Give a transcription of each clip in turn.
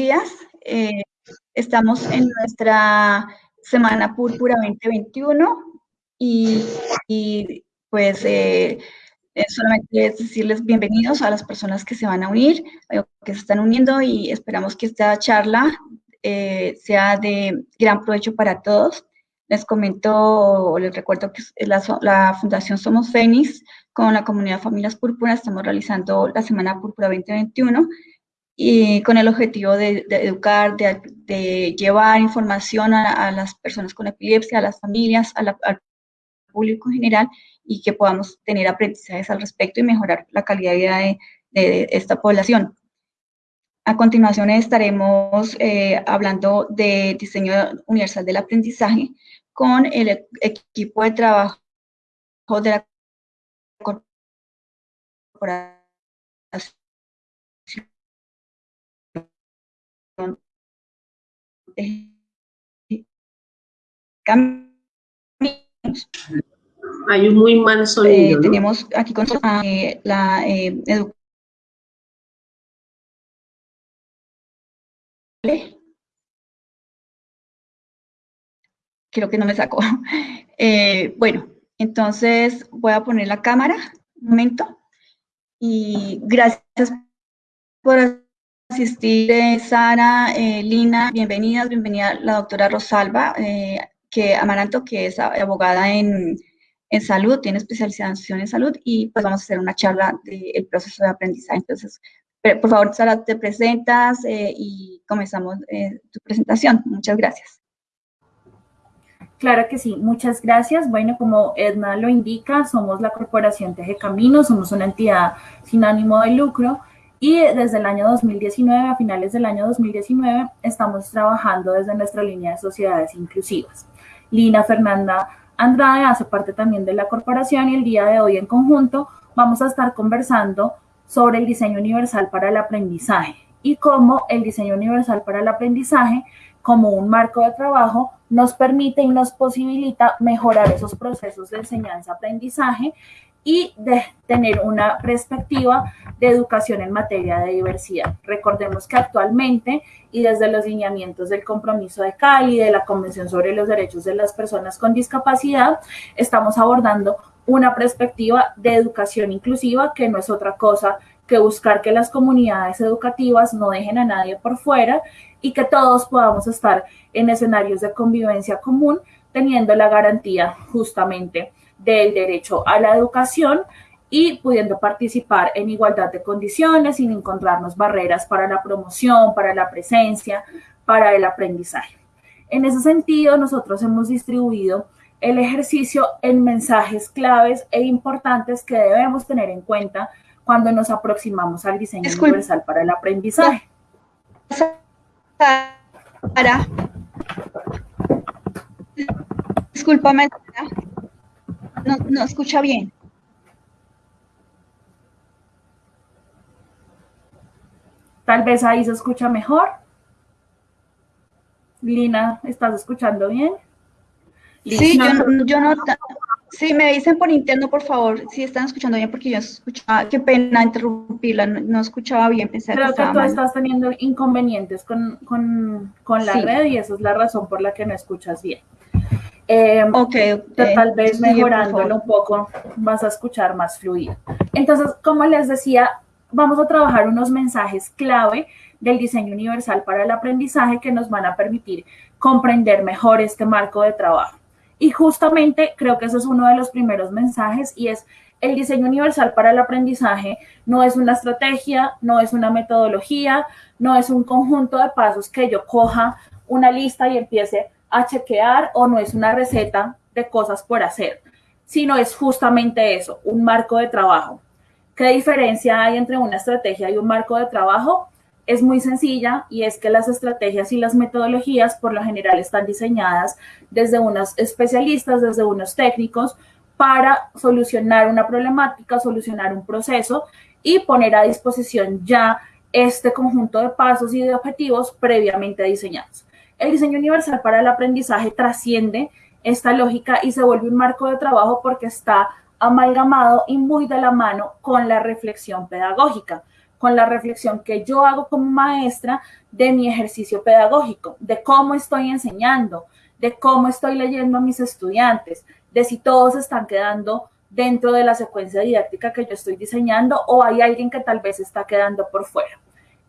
días. Eh, estamos en nuestra Semana Púrpura 2021 y, pues eh, solamente decirles bienvenidos a las personas que se van a unir, que se están uniendo y esperamos que esta charla eh, sea de gran provecho para todos. Les comento o les recuerdo que la, la Fundación Somos Fénix con la comunidad Familias Púrpura estamos realizando la Semana Púrpura 2021 y con el objetivo de, educar, de, llevar información a, las personas con epilepsia, a las familias, al público en general y que podamos tener aprendizajes al respecto y mejorar la calidad de vida de, esta población. A continuación estaremos eh, hablando de diseño universal del aprendizaje con el equipo de trabajo de la corporación Hay un muy mal sonido. Eh, tenemos aquí con eh, la eh, Creo que no me sacó. bueno, entonces voy a poner la cámara un momento. Y gracias por asistir eh, Sara, eh, Lina, bienvenidas, bienvenida la doctora Rosalba, eh, que Amaranto, que es abogada en, en, salud, tiene especialización en salud y pues vamos a hacer una charla del proceso de aprendizaje. Entonces, por favor, Sara, te presentas y comenzamos tu presentación. Muchas gracias. Claro que sí, muchas gracias. Bueno, como Edna lo indica, somos la Corporación Teje Caminos, somos una entidad sin ánimo de lucro y desde el año 2019, a finales del año 2019, estamos trabajando desde nuestra línea de sociedades inclusivas. Lina Fernanda Andrade hace parte también de la corporación y el día de hoy en conjunto vamos a estar conversando sobre el diseño universal para el aprendizaje y cómo el diseño universal para el aprendizaje como un marco de trabajo nos permite y nos posibilita mejorar esos procesos de enseñanza-aprendizaje y de tener una perspectiva de educación en materia de diversidad. Recordemos que actualmente y desde los lineamientos del compromiso de Cali, de la Convención sobre los Derechos de las Personas con Discapacidad, estamos abordando una perspectiva de educación inclusiva que no es otra cosa que buscar que las comunidades educativas no dejen a nadie por fuera y que todos podamos estar en escenarios de convivencia común teniendo la garantía justamente del derecho a la educación y pudiendo participar en igualdad de condiciones sin encontrarnos barreras para la promoción, para la presencia, para el aprendizaje. En ese sentido, nosotros hemos distribuido el ejercicio en mensajes claves e importantes que debemos tener en cuenta cuando nos aproximamos al diseño universal para el aprendizaje. Sara. Discúlpame, no, no escucha bien. Tal vez ahí se escucha mejor. Lina, ¿estás escuchando bien? Sí, yo no, yo no, sí, me dicen por interno, por favor, si están escuchando bien, porque yo escuchaba, qué pena interrumpirla, no, escuchaba bien, pensé Creo que, tú estás teniendo inconvenientes con, la red y esa es la razón por la que no escuchas bien. Eh, okay, Tal vez mejorándolo un poco vas a escuchar más fluido. Entonces, como les decía, vamos a trabajar unos mensajes clave del diseño universal para el aprendizaje que nos van a permitir comprender mejor este marco de trabajo. Y justamente creo que ese es uno de los primeros mensajes y es el diseño universal para el aprendizaje no es una estrategia, no es una metodología, no es un conjunto de pasos que yo coja una lista y empiece a chequear o no es una receta de cosas por hacer, sino es justamente eso, un marco de trabajo. ¿Qué diferencia hay entre una estrategia y un marco de trabajo? Es muy sencilla y es que las estrategias y las metodologías por lo general están diseñadas desde unos especialistas, desde unos técnicos, para solucionar una problemática, solucionar un proceso y poner a disposición ya este conjunto de pasos y de objetivos previamente diseñados. El diseño universal para el aprendizaje trasciende esta lógica y se vuelve un marco de trabajo porque está amalgamado y muy de la mano con la reflexión pedagógica. con la reflexión que yo hago como maestra de mi ejercicio pedagógico, de cómo estoy enseñando, de cómo estoy leyendo a mis estudiantes, de si todos están quedando dentro de la secuencia didáctica que yo estoy diseñando o hay alguien que tal vez está quedando por fuera.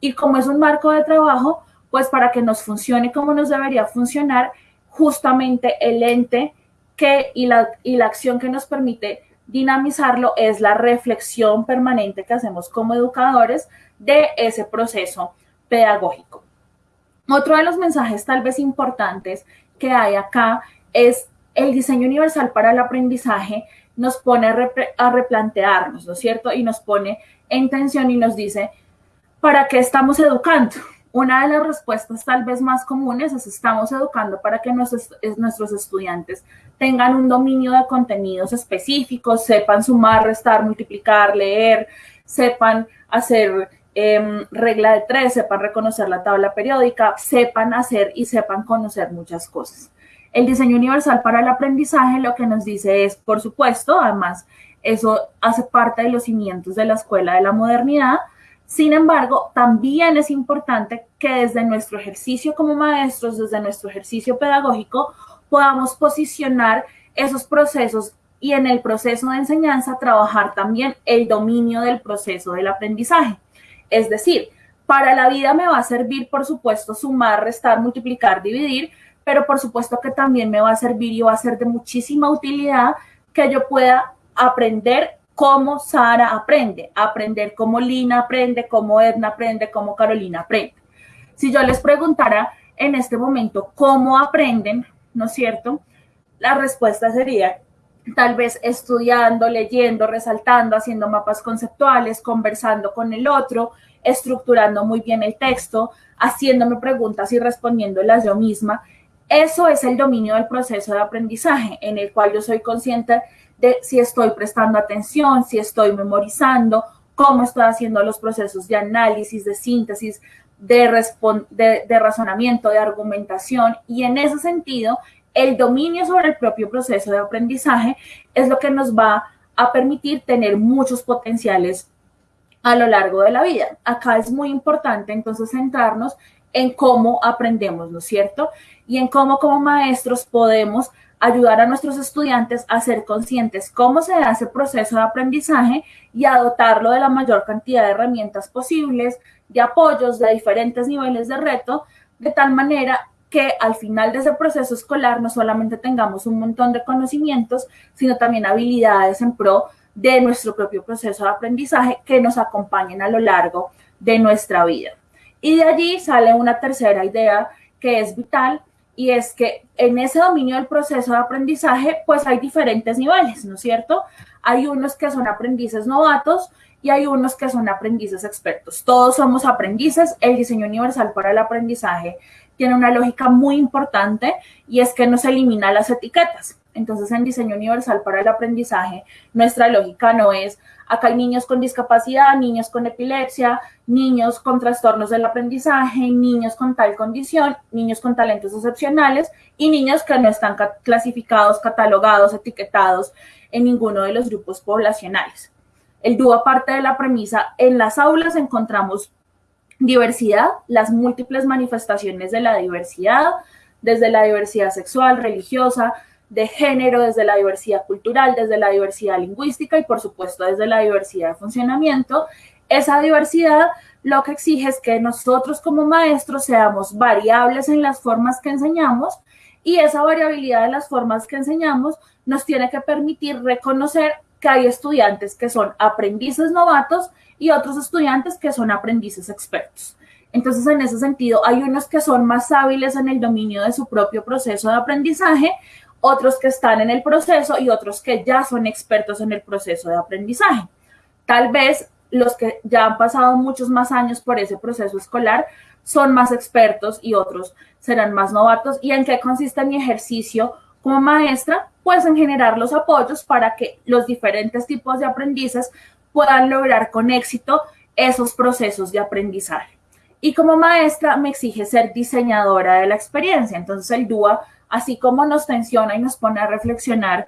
Y como es un marco de trabajo, pues para que nos funcione como nos debería funcionar, justamente el ente que, y, la, y la acción que nos permite dinamizarlo es la reflexión permanente que hacemos como educadores de ese proceso pedagógico. Otro de los mensajes tal vez importantes que hay acá es el diseño universal para el aprendizaje nos pone a, replantearnos, ¿no es cierto? Y nos pone en tensión y nos dice, ¿para qué estamos educando? Una de las respuestas tal vez más comunes es estamos educando para que nuestros, estudiantes tengan un dominio de contenidos específicos, sepan sumar, restar, multiplicar, leer, sepan hacer em, regla de tres, sepan reconocer la tabla periódica, sepan hacer y sepan conocer muchas cosas. El diseño universal para el aprendizaje lo que nos dice es, por supuesto, además, eso hace parte de los cimientos de la escuela de la modernidad. Sin embargo, también es importante que desde nuestro ejercicio como maestros, desde nuestro ejercicio pedagógico, podamos posicionar esos procesos y en el proceso de enseñanza trabajar también el dominio del proceso del aprendizaje. Es decir, para la vida me va a servir, por supuesto, sumar, restar, multiplicar, dividir, pero por supuesto que también me va a servir y va a ser de muchísima utilidad que yo pueda aprender cómo Sara aprende, aprender cómo Lina aprende, cómo Edna aprende, cómo Carolina aprende. Si yo les preguntara en este momento cómo aprenden, ¿no es cierto? La respuesta sería tal vez estudiando, leyendo, resaltando, haciendo mapas conceptuales, conversando con el otro, estructurando muy bien el texto, haciéndome preguntas y respondiéndolas yo misma eso es el dominio del proceso de aprendizaje, en el cual yo soy consciente de si estoy prestando atención, si estoy memorizando, cómo estoy haciendo los procesos de análisis, de síntesis, de, de, razonamiento, de argumentación. Y en ese sentido, el dominio sobre el propio proceso de aprendizaje es lo que nos va a permitir tener muchos potenciales a lo largo de la vida. Acá es muy importante entonces centrarnos en cómo aprendemos, ¿no es cierto? Y en cómo como maestros podemos ayudar a nuestros estudiantes a ser conscientes cómo se hace el proceso de aprendizaje y a dotarlo de la mayor cantidad de herramientas posibles, de apoyos de diferentes niveles de reto, de tal manera que al final de ese proceso escolar no solamente tengamos un montón de conocimientos, sino también habilidades en pro de nuestro propio proceso de aprendizaje que nos acompañen a lo largo de nuestra vida. Y de allí sale una tercera idea que es vital y es que en ese dominio del proceso de aprendizaje, pues hay diferentes niveles, ¿no es cierto? Hay unos que son aprendices novatos y hay unos que son aprendices expertos. Todos somos aprendices. El diseño universal para el aprendizaje tiene una lógica muy importante y es que nos elimina las etiquetas. Entonces, en diseño universal para el aprendizaje, nuestra lógica no es, acá hay niños con discapacidad, niños con epilepsia, niños con trastornos del aprendizaje, niños con tal condición, niños con talentos excepcionales y niños que no están clasificados, catalogados, etiquetados en ninguno de los grupos poblacionales. El dúo aparte de la premisa, en las aulas encontramos diversidad, las múltiples manifestaciones de la diversidad, desde la diversidad sexual, religiosa, de género, desde la diversidad cultural, desde la diversidad lingüística y por supuesto desde la diversidad de funcionamiento. Esa diversidad lo que exige es que nosotros como maestros seamos variables en las formas que enseñamos y esa variabilidad de las formas que enseñamos nos tiene que permitir reconocer que hay estudiantes que son aprendices novatos y otros estudiantes que son aprendices expertos. Entonces, en ese sentido, hay unos que son más hábiles en el dominio de su propio proceso de aprendizaje, otros que están en el proceso y otros que ya son expertos en el proceso de aprendizaje. Tal vez los que ya han pasado muchos más años por ese proceso escolar son más expertos y otros serán más novatos. ¿Y en qué consiste mi ejercicio como maestra? Pues en generar los apoyos para que los diferentes tipos de aprendices puedan lograr con éxito esos procesos de aprendizaje. Y como maestra me exige ser diseñadora de la experiencia. Entonces el DUA así como nos tensiona y nos pone a reflexionar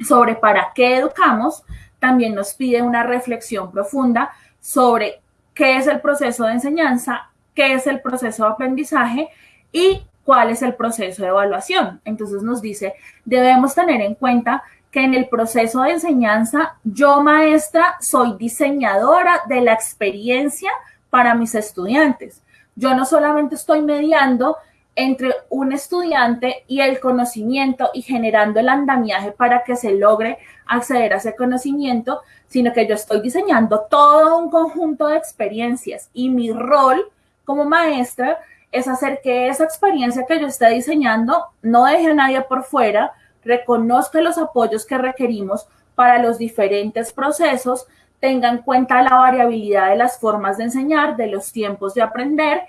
sobre para qué educamos, también nos pide una reflexión profunda sobre qué es el proceso de enseñanza, qué es el proceso de aprendizaje y cuál es el proceso de evaluación. Entonces nos dice, debemos tener en cuenta que en el proceso de enseñanza, yo maestra soy diseñadora de la experiencia para mis estudiantes. Yo no solamente estoy mediando entre un estudiante y el conocimiento y generando el andamiaje para que se logre acceder a ese conocimiento, sino que yo estoy diseñando todo un conjunto de experiencias. Y mi rol como maestra es hacer que esa experiencia que yo esté diseñando no deje a nadie por fuera, reconozca los apoyos que requerimos para los diferentes procesos, tenga en cuenta la variabilidad de las formas de enseñar, de los tiempos de aprender,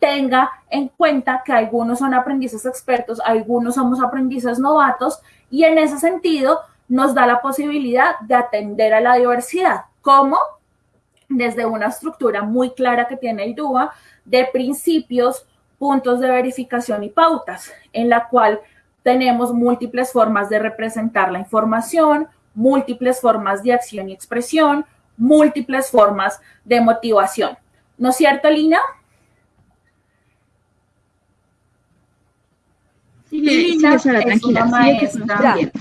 tenga en cuenta que algunos son aprendices expertos, algunos somos aprendices novatos y en ese sentido nos da la posibilidad de atender a la diversidad. ¿Cómo? Desde una estructura muy clara que tiene el DUA de principios, puntos de verificación y pautas, en la cual tenemos múltiples formas de representar la información, múltiples formas de acción y expresión, múltiples formas de motivación. ¿No es cierto, Lina? Sí,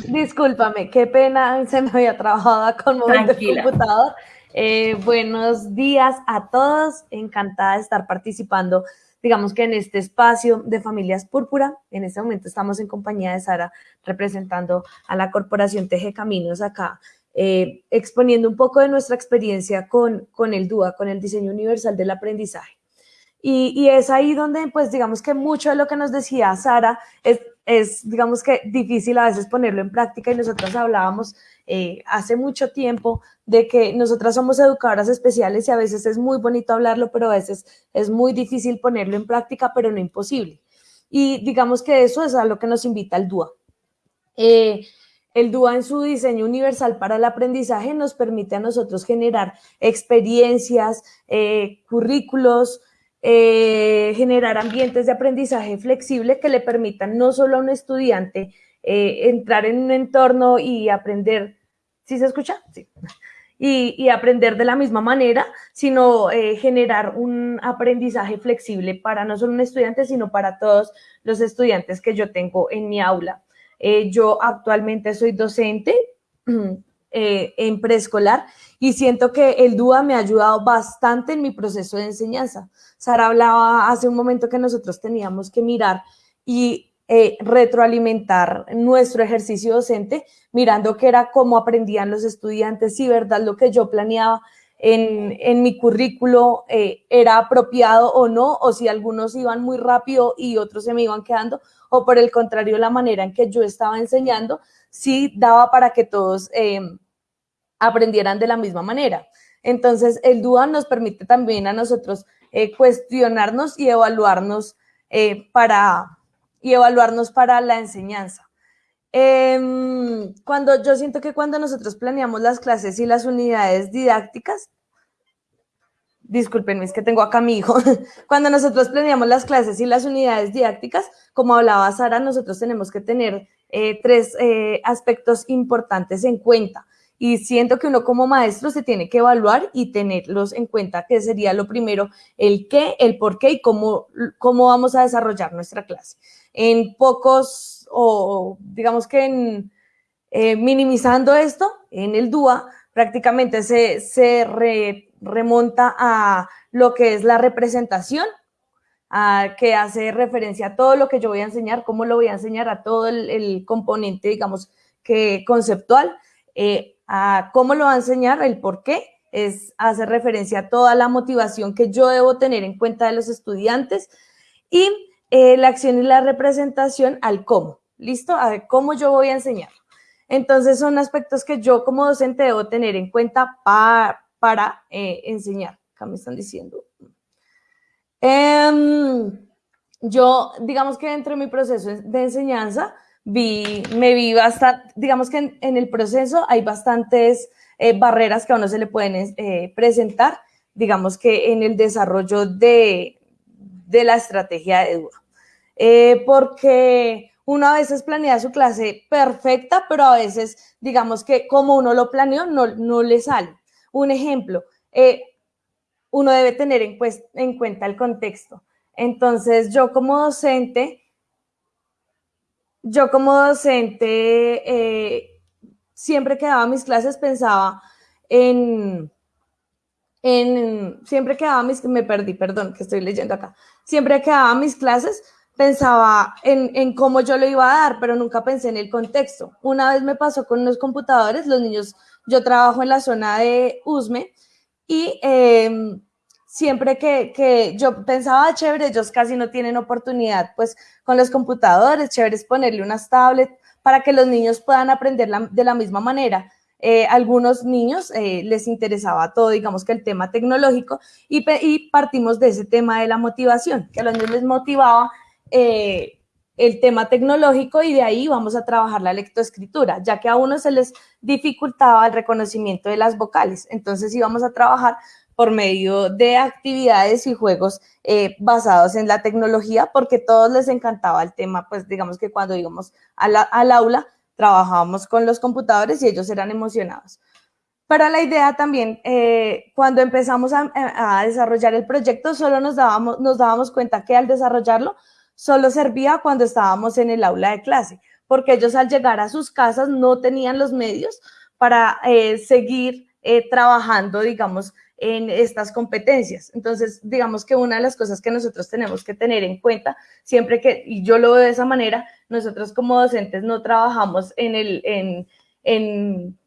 discúlpame, qué pena, se me había trabajado con el computador. Eh, buenos días a todos, encantada de estar participando, digamos que en este espacio de Familias Púrpura. En este momento estamos en compañía de Sara, representando a la Corporación Teje Caminos acá, eh, exponiendo un poco de nuestra experiencia con, con el DUA, con el Diseño Universal del Aprendizaje. Y, es ahí donde, pues, digamos que mucho de lo que nos decía Sara es, digamos que, difícil a veces ponerlo en práctica y nosotros hablábamos eh, hace mucho tiempo de que nosotras somos educadoras especiales y a veces es muy bonito hablarlo, pero a veces es muy difícil ponerlo en práctica, pero no imposible. Y digamos que eso es a lo que nos invita el DUA. Eh, el DUA en su diseño universal para el aprendizaje nos permite a nosotros generar experiencias, eh, currículos, eh, generar ambientes de aprendizaje flexible que le permitan no solo a un estudiante eh, entrar en un entorno y aprender, ¿sí se escucha? Sí. Y, aprender de la misma manera, sino eh, generar un aprendizaje flexible para no solo un estudiante, sino para todos los estudiantes que yo tengo en mi aula. yo actualmente soy docente en preescolar y siento que el DUA me ha ayudado bastante en mi proceso de enseñanza. Sara hablaba hace un momento que nosotros teníamos que mirar y eh, retroalimentar nuestro ejercicio docente, mirando qué era cómo aprendían los estudiantes, si verdad lo que yo planeaba en, mi currículo eh, era apropiado o no, o si algunos iban muy rápido y otros se me iban quedando, o por el contrario, la manera en que yo estaba enseñando, sí daba para que todos... Eh, aprendieran de la misma manera. Entonces, el DUA nos permite también a nosotros eh, cuestionarnos y evaluarnos, eh, para, y evaluarnos para la enseñanza. Em, cuando yo siento que cuando nosotros planeamos las clases y las unidades didácticas, discúlpenme, es que tengo acá a mi hijo, cuando nosotros planeamos las clases y las unidades didácticas, como hablaba Sara, nosotros tenemos que tener eh, tres aspectos importantes en cuenta y siento que uno como maestro se tiene que evaluar y tenerlos en cuenta, que sería lo primero, el qué, el por qué y cómo, cómo vamos a desarrollar nuestra clase. En pocos, o digamos que en, eh, minimizando esto, en el DUA prácticamente se, se remonta a lo que es la representación, a, que hace referencia a todo lo que yo voy a enseñar, cómo lo voy a enseñar, a todo el, componente, digamos, que conceptual. Eh, a cómo lo va a enseñar, el por qué, es hacer referencia a toda la motivación que yo debo tener en cuenta de los estudiantes y eh, la acción y la representación al cómo, ¿listo? A cómo yo voy a enseñar. Entonces son aspectos que yo como docente debo tener en cuenta para, para eh, enseñar. Acá me están diciendo. Em, yo, digamos que dentro de mi proceso de enseñanza, vi, me vi bastante, digamos que en, el proceso hay bastantes eh, barreras que a uno se le pueden eh, presentar, digamos que en el desarrollo de, de la estrategia de duda. Eh, porque uno a veces planea su clase perfecta, pero a veces, digamos que como uno lo planeó, no, no le sale. Un ejemplo, uno debe tener en, en cuenta el contexto. Entonces, yo como docente, yo como docente, eh, siempre que daba mis clases pensaba en, en, siempre que daba mis, me perdí, perdón, que estoy leyendo acá, siempre que daba mis clases pensaba en, en, cómo yo lo iba a dar, pero nunca pensé en el contexto. Una vez me pasó con unos computadores, los niños, yo trabajo en la zona de Usme y em, siempre que, que, yo pensaba, chévere, ellos casi no tienen oportunidad, pues con los computadores, chévere es ponerle unas tablets para que los niños puedan aprender de la misma manera. Eh, algunos niños eh, les interesaba todo, digamos que el tema tecnológico, y, y, partimos de ese tema de la motivación, que a los niños les motivaba eh, el tema tecnológico y de ahí vamos a trabajar la lectoescritura, ya que a uno se les dificultaba el reconocimiento de las vocales. Entonces íbamos a trabajar por medio de actividades y juegos eh, basados en la tecnología, porque todos les encantaba el tema, pues digamos que cuando íbamos al aula, trabajábamos con los computadores y ellos eran emocionados. Pero la idea también, eh, cuando empezamos a, a, desarrollar el proyecto, solo nos dábamos, nos dábamos cuenta que al desarrollarlo solo servía cuando estábamos en el aula de clase, porque ellos al llegar a sus casas no tenían los medios para eh, seguir eh, trabajando, digamos, en estas competencias. Entonces, digamos que una de las cosas que nosotros tenemos que tener en cuenta, siempre que, y yo lo veo de esa manera, nosotros como docentes no trabajamos en, el, en, en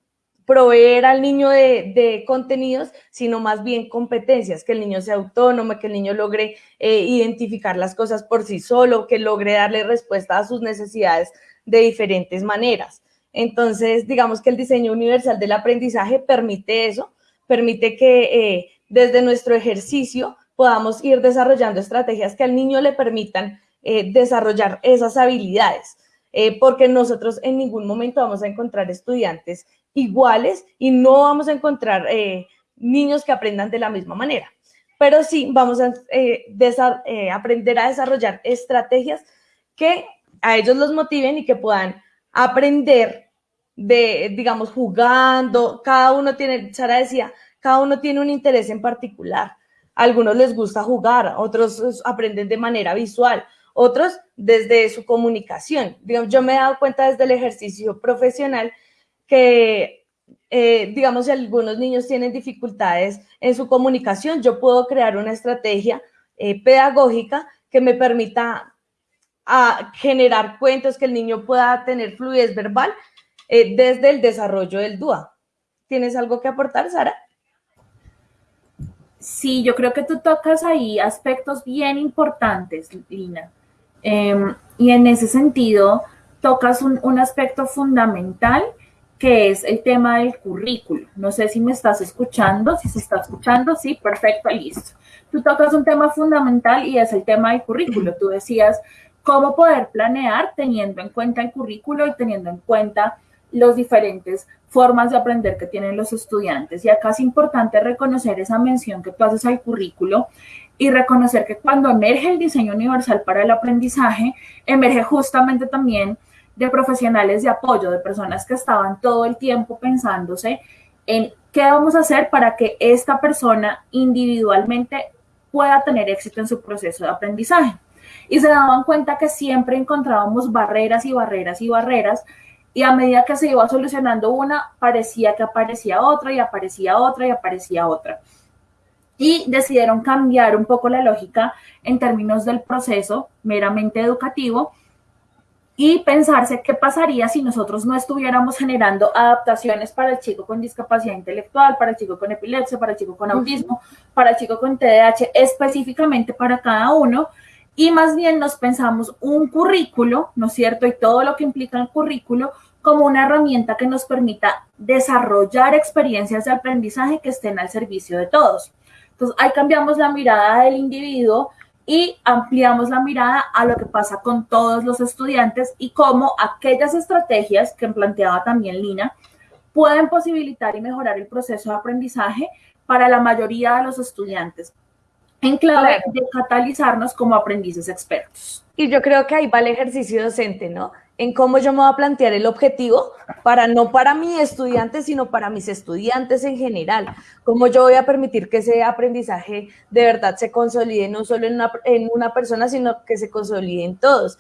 proveer al niño de, contenidos, sino más bien competencias, que el niño sea autónomo, que el niño logre eh, identificar las cosas por sí solo, que logre darle respuesta a sus necesidades de diferentes maneras. Entonces, digamos que el diseño universal del aprendizaje permite eso, permite que eh, desde nuestro ejercicio podamos ir desarrollando estrategias que al niño le permitan eh, desarrollar esas habilidades. Porque nosotros en ningún momento vamos a encontrar estudiantes iguales y no vamos a encontrar eh, niños que aprendan de la misma manera. Pero sí vamos a eh, eh, aprender a desarrollar estrategias que a ellos los motiven y que puedan aprender de, digamos, jugando. Cada uno tiene, Sara decía, cada uno tiene un interés en particular. Algunos les gusta jugar, otros aprenden de manera visual, otros desde su comunicación. yo me he dado cuenta desde el ejercicio profesional que, eh, digamos, si algunos niños tienen dificultades en su comunicación, yo puedo crear una estrategia eh, pedagógica que me permita a generar cuentos, que el niño pueda tener fluidez verbal eh, desde el desarrollo del DUA. ¿Tienes algo que aportar, Sara? Sí, yo creo que tú tocas ahí aspectos bien importantes, Lina. Em, y en ese sentido, tocas un, un aspecto fundamental que es el tema del currículo. No sé si me estás escuchando, si se está escuchando, sí, perfecto, listo. Tú tocas un tema fundamental y es el tema del currículo. Tú decías cómo poder planear teniendo en cuenta el currículo y teniendo en cuenta las diferentes formas de aprender que tienen los estudiantes. Y acá es importante reconocer esa mención que tú haces al currículo y reconocer que cuando emerge el diseño universal para el aprendizaje, emerge justamente también de profesionales de apoyo, de personas que estaban todo el tiempo pensándose en qué vamos a hacer para que esta persona individualmente pueda tener éxito en su proceso de aprendizaje. Y se daban cuenta que siempre encontrábamos barreras y barreras y barreras y a medida que se iba solucionando una, parecía que aparecía otra y aparecía otra y aparecía otra. Y decidieron cambiar un poco la lógica en términos del proceso meramente educativo y pensarse qué pasaría si nosotros no estuviéramos generando adaptaciones para el chico con discapacidad intelectual, para el chico con epilepsia, para el chico con autismo, para el chico con TDAH, específicamente para cada uno. Y más bien nos pensamos un currículo, ¿no es cierto? Y todo lo que implica el currículo como una herramienta que nos permita desarrollar experiencias de aprendizaje que estén al servicio de todos. Entonces, ahí cambiamos la mirada del individuo y ampliamos la mirada a lo que pasa con todos los estudiantes y cómo aquellas estrategias que planteaba también Lina pueden posibilitar y mejorar el proceso de aprendizaje para la mayoría de los estudiantes en clave de catalizarnos como aprendices expertos. Y yo creo que ahí va el ejercicio docente, ¿no? En cómo yo me voy a plantear el objetivo para no para mi estudiante, sino para mis estudiantes en general. Cómo yo voy a permitir que ese aprendizaje de verdad se consolide no solo en una, en una persona, sino que se consolide en todos.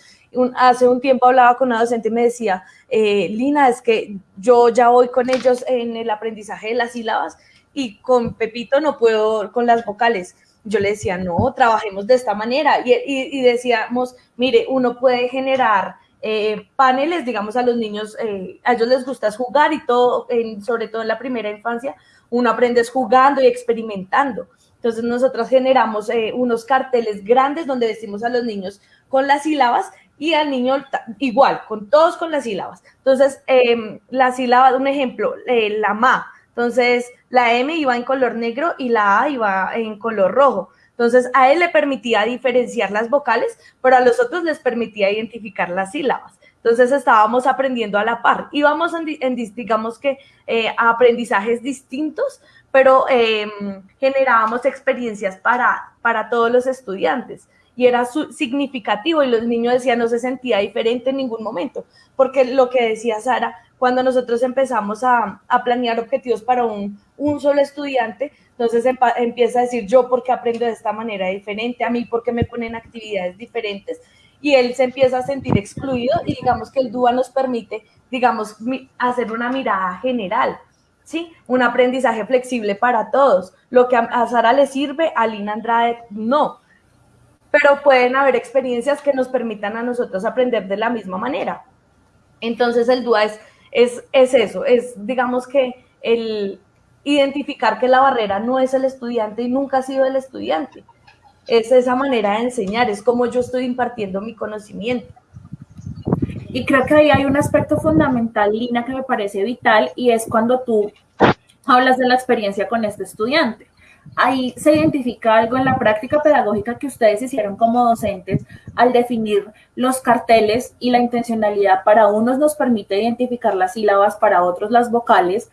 hace un tiempo hablaba con una docente y me decía, eh, Lina, es que yo ya voy con ellos en el aprendizaje de las sílabas y con Pepito no puedo con las vocales. Yo le decía, no, trabajemos de esta manera. Y, decíamos, mire, uno puede generar eh, paneles, digamos, a los niños, eh, a ellos les gusta jugar y todo, sobre todo en la primera infancia, uno aprende jugando y experimentando. Entonces nosotros generamos eh, unos carteles grandes donde decimos a los niños con las sílabas y al niño igual, con todos con las sílabas. Entonces, em, la sílaba, un ejemplo, la ma. Entonces, la M iba en color negro y la A iba en color rojo. Entonces, a él le permitía diferenciar las vocales, pero a los otros les permitía identificar las sílabas. Entonces, estábamos aprendiendo a la par. Íbamos en, digamos que, eh, aprendizajes distintos, pero em, generábamos experiencias para, para todos los estudiantes y era significativo y los niños decían no se sentía diferente en ningún momento, porque lo que decía Sara, cuando nosotros empezamos a, a planear objetivos para un, un, solo estudiante, entonces empieza a decir yo porque aprendo de esta manera diferente, a mí porque me ponen actividades diferentes y él se empieza a sentir excluido y digamos que el DUA nos permite, digamos, hacer una mirada general. ¿Sí? Un aprendizaje flexible para todos. Lo que a Sara le sirve, a Lina Andrade no pero pueden haber experiencias que nos permitan a nosotros aprender de la misma manera. Entonces el DUA es, es, es eso, es digamos que el identificar que la barrera no es el estudiante y nunca ha sido el estudiante. Es esa manera de enseñar, es como yo estoy impartiendo mi conocimiento. Y creo que ahí hay un aspecto fundamental, Lina, que me parece vital, y es cuando tú hablas de la experiencia con este estudiante ahí se identifica algo en la práctica pedagógica que ustedes hicieron como docentes al definir los carteles y la intencionalidad. Para unos nos permite identificar las sílabas, para otros las vocales.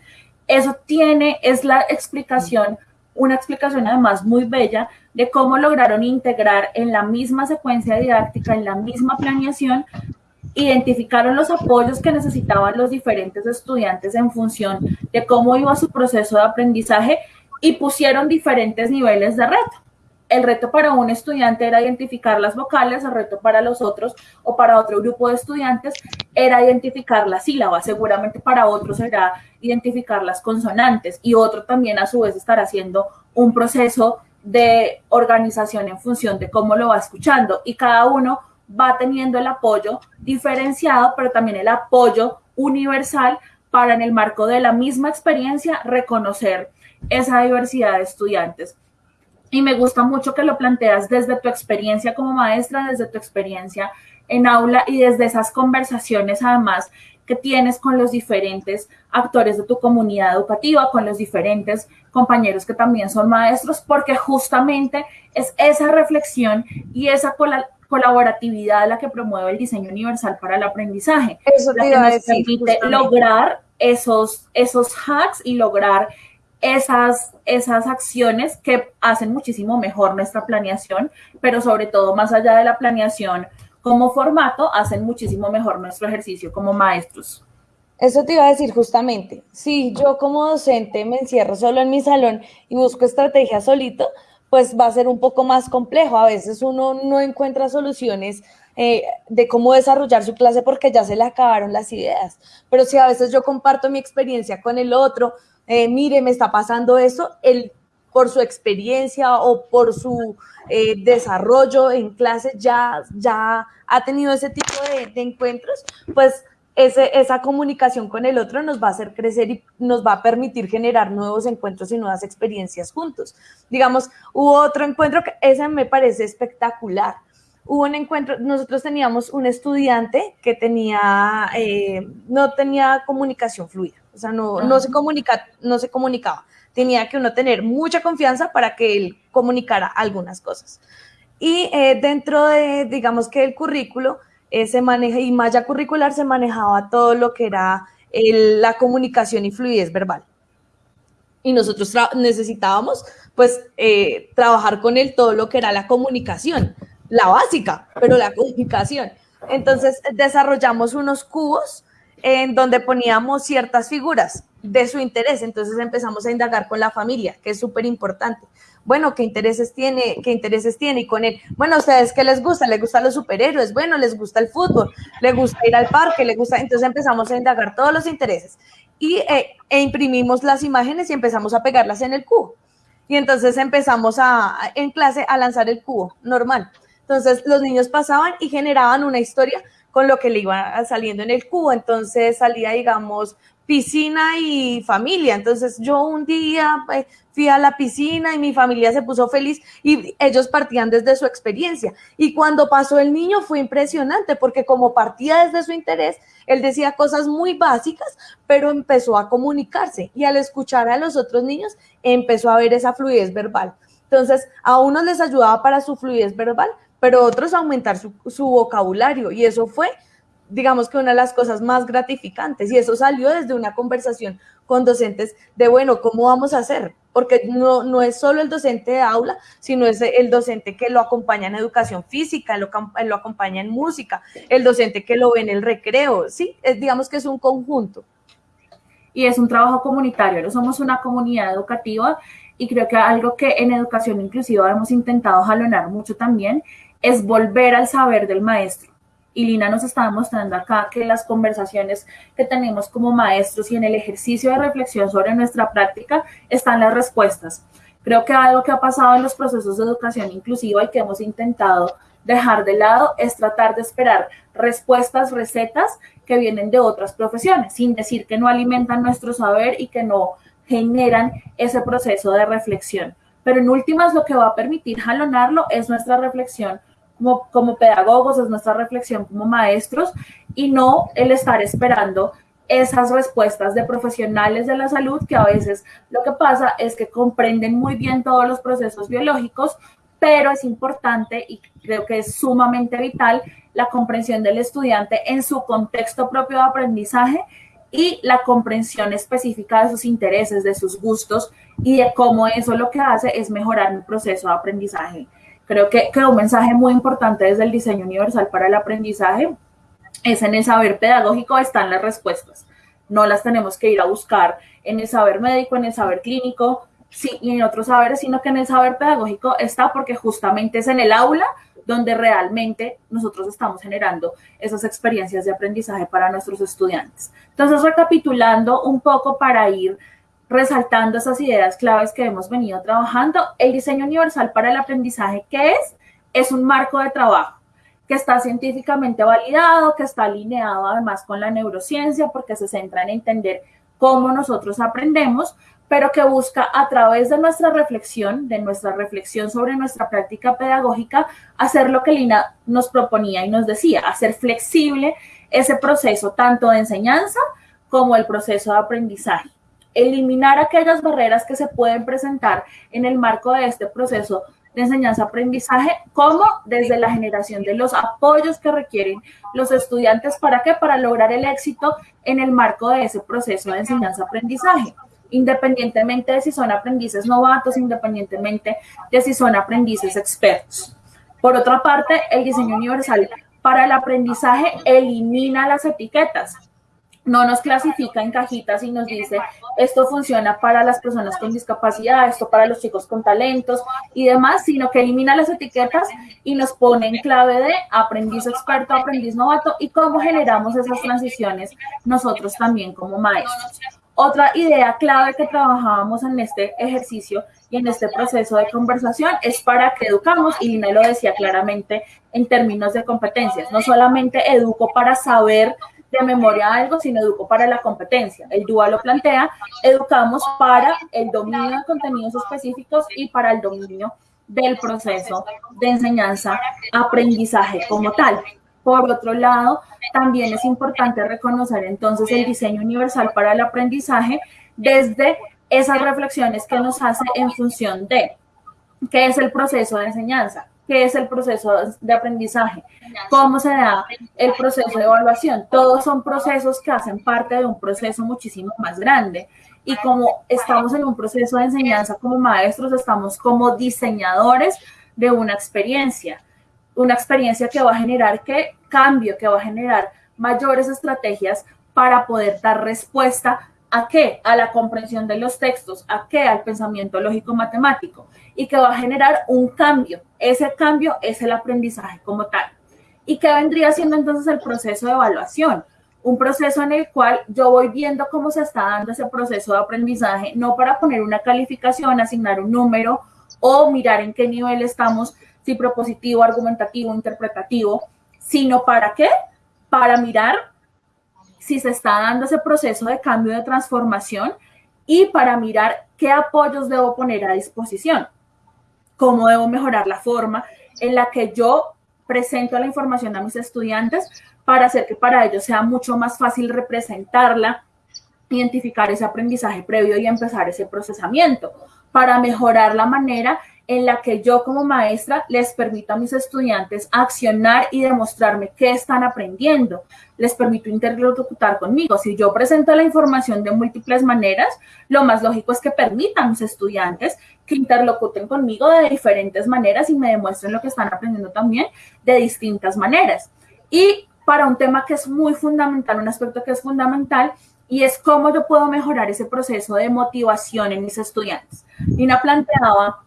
Eso tiene, es la explicación, una explicación además muy bella de cómo lograron integrar en la misma secuencia didáctica, en la misma planeación, identificaron los apoyos que necesitaban los diferentes estudiantes en función de cómo iba su proceso de aprendizaje y pusieron diferentes niveles de reto. El reto para un estudiante era identificar las vocales, el reto para los otros o para otro grupo de estudiantes era identificar las sílabas, seguramente para otros será identificar las consonantes y otro también a su vez estará haciendo un proceso de organización en función de cómo lo va escuchando y cada uno va teniendo el apoyo diferenciado, pero también el apoyo universal para en el marco de la misma experiencia reconocer esa diversidad de estudiantes. Y me gusta mucho que lo planteas desde tu experiencia como maestra, desde tu experiencia en aula y desde esas conversaciones además que tienes con los diferentes actores de tu comunidad educativa, con los diferentes compañeros que también son maestros, porque justamente es esa reflexión y esa colaboratividad la que promueve el diseño universal para el aprendizaje. Eso te iba a decir, permite lograr esos, esos hacks y lograr esas, esas acciones que hacen muchísimo mejor nuestra planeación, pero sobre todo más allá de la planeación como formato, hacen muchísimo mejor nuestro ejercicio como maestros. Eso te iba a decir justamente. Si yo como docente me encierro solo en mi salón y busco estrategias solito, pues va a ser un poco más complejo. A veces uno no encuentra soluciones eh, de cómo desarrollar su clase porque ya se le acabaron las ideas. Pero si a veces yo comparto mi experiencia con el otro, eh, mire, me está pasando eso, él por su experiencia o por su eh, desarrollo en clase ya, ya ha tenido ese tipo de, encuentros, pues esa comunicación con el otro nos va a hacer crecer y nos va a permitir generar nuevos encuentros y nuevas experiencias juntos. Digamos, hubo otro encuentro que ese me parece espectacular. Hubo un encuentro, nosotros teníamos un estudiante que tenía, eh, no tenía comunicación fluida o sea, no, no, se comunica, no se comunicaba. Tenía que uno tener mucha confianza para que él comunicara algunas cosas. Y eh, dentro de, digamos que el currículo, eh, se maneja, y malla curricular se manejaba todo lo que era la comunicación y fluidez verbal. Y nosotros necesitábamos, pues, eh, trabajar con él todo lo que era la comunicación, la básica, pero la comunicación Entonces desarrollamos unos cubos en donde poníamos ciertas figuras de su interés. Entonces empezamos a indagar con la familia, que es súper importante. Bueno, ¿qué intereses tiene? ¿Qué intereses tiene? Y con él, bueno, ¿a ustedes qué les gusta? ¿Les gustan los superhéroes? Bueno, ¿les gusta el fútbol? ¿Les gusta ir al parque? ¿Les gusta? Entonces empezamos a indagar todos los intereses. Y eh, e imprimimos las imágenes y empezamos a pegarlas en el cubo. Y entonces empezamos a, en clase a lanzar el cubo normal. Entonces los niños pasaban y generaban una historia con lo que le iba saliendo en el cubo. Entonces salía, digamos, piscina y familia. Entonces yo un día eh, fui a la piscina y mi familia se puso feliz y ellos partían desde su experiencia. Y cuando pasó el niño fue impresionante porque como partía desde su interés, él decía cosas muy básicas, pero empezó a comunicarse y al escuchar a los otros niños empezó a ver esa fluidez verbal. Entonces a unos les ayudaba para su fluidez verbal, pero otros aumentar su, su vocabulario y eso fue digamos que una de las cosas más gratificantes y eso salió desde una conversación con docentes de, bueno, ¿cómo vamos a hacer? Porque no, no es solo el docente de aula, sino es el docente que lo acompaña en educación física, lo, lo acompaña en música, el docente que lo ve en el recreo, ¿sí? Es, digamos que es un conjunto. Y es un trabajo comunitario, no somos una comunidad educativa y creo que algo que en educación inclusiva hemos intentado jalonar mucho también es volver al saber del maestro y Lina nos estaba mostrando acá que las conversaciones que tenemos como maestros y en el ejercicio de reflexión sobre nuestra práctica están las respuestas. Creo que algo que ha pasado en los procesos de educación inclusiva y que hemos intentado dejar de lado es tratar de esperar respuestas, recetas que vienen de otras profesiones, sin decir que no alimentan nuestro saber y que no generan ese proceso de reflexión. Pero en últimas lo que va a permitir jalonarlo es nuestra reflexión como, pedagogos, es nuestra reflexión como maestros y no el estar esperando esas respuestas de profesionales de la salud que a veces lo que pasa es que comprenden muy bien todos los procesos biológicos, pero es importante y creo que es sumamente vital la comprensión del estudiante en su contexto propio de aprendizaje y la comprensión específica de sus intereses, de sus gustos y de cómo eso lo que hace es mejorar mi proceso de aprendizaje Creo que, un mensaje muy importante desde el diseño universal para el aprendizaje es en el saber pedagógico están las respuestas. No las tenemos que ir a buscar en el saber médico, en el saber clínico, sí, y en otros saberes, sino que en el saber pedagógico está porque justamente es en el aula donde realmente nosotros estamos generando esas experiencias de aprendizaje para nuestros estudiantes. Entonces, recapitulando un poco para ir resaltando esas ideas claves que hemos venido trabajando. El diseño universal para el aprendizaje, ¿qué es? Es un marco de trabajo que está científicamente validado, que está alineado además con la neurociencia, porque se centra en entender cómo nosotros aprendemos, pero que busca a través de nuestra reflexión, de nuestra reflexión sobre nuestra práctica pedagógica, hacer lo que Lina nos proponía y nos decía, hacer flexible ese proceso tanto de enseñanza como el proceso de aprendizaje eliminar aquellas barreras que se pueden presentar en el marco de este proceso de enseñanza-aprendizaje, como desde la generación de los apoyos que requieren los estudiantes. ¿Para qué? Para lograr el éxito en el marco de ese proceso de enseñanza-aprendizaje, independientemente de si son aprendices novatos, independientemente de si son aprendices expertos. Por otra parte, el diseño universal para el aprendizaje elimina las etiquetas no nos clasifica en cajitas y nos dice esto funciona para las personas con discapacidad, esto para los chicos con talentos y demás, sino que elimina las etiquetas y nos pone en clave de aprendiz experto, aprendiz novato y cómo generamos esas transiciones nosotros también como maestros. Otra idea clave que trabajábamos en este ejercicio y en este proceso de conversación es para que educamos, y Lina lo decía claramente en términos de competencias, no solamente educo para saber de memoria algo, sino educo para la competencia. El DUA lo plantea, educamos para el dominio de contenidos específicos y para el dominio del proceso de enseñanza, aprendizaje como tal. Por otro lado, también es importante reconocer entonces el diseño universal para el aprendizaje desde esas reflexiones que nos hace en función de qué es el proceso de enseñanza, qué es el proceso de aprendizaje, cómo se da el proceso de evaluación. Todos son procesos que hacen parte de un proceso muchísimo más grande. Y como estamos en un proceso de enseñanza como maestros, estamos como diseñadores de una experiencia. una experiencia que va a generar qué cambio, que va a generar mayores estrategias para poder dar respuesta a qué, a la comprensión de los textos, a qué, al pensamiento lógico matemático y que va a generar un cambio. Ese cambio es el aprendizaje como tal. ¿Y qué vendría siendo entonces el proceso de evaluación? Un proceso en el cual yo voy viendo cómo se está dando ese proceso de aprendizaje, no para poner una calificación, asignar un número o mirar en qué nivel estamos, si propositivo, argumentativo, interpretativo, sino para qué? Para mirar si se está dando ese proceso de cambio de transformación y para mirar qué apoyos debo poner a disposición, cómo debo mejorar la forma en la que yo presento la información a mis estudiantes para hacer que para ellos sea mucho más fácil representarla, identificar ese aprendizaje previo y empezar ese procesamiento, para mejorar la manera en la que yo como maestra les permito a mis estudiantes accionar y demostrarme qué están aprendiendo. Les permito interlocutar conmigo. Si yo presento la información de múltiples maneras, lo más lógico es que permitan a mis estudiantes que interlocuten conmigo de diferentes maneras y me demuestren lo que están aprendiendo también de distintas maneras. Y para un tema que es muy fundamental, un aspecto que es fundamental, y es cómo yo puedo mejorar ese proceso de motivación en mis estudiantes. Nina planteaba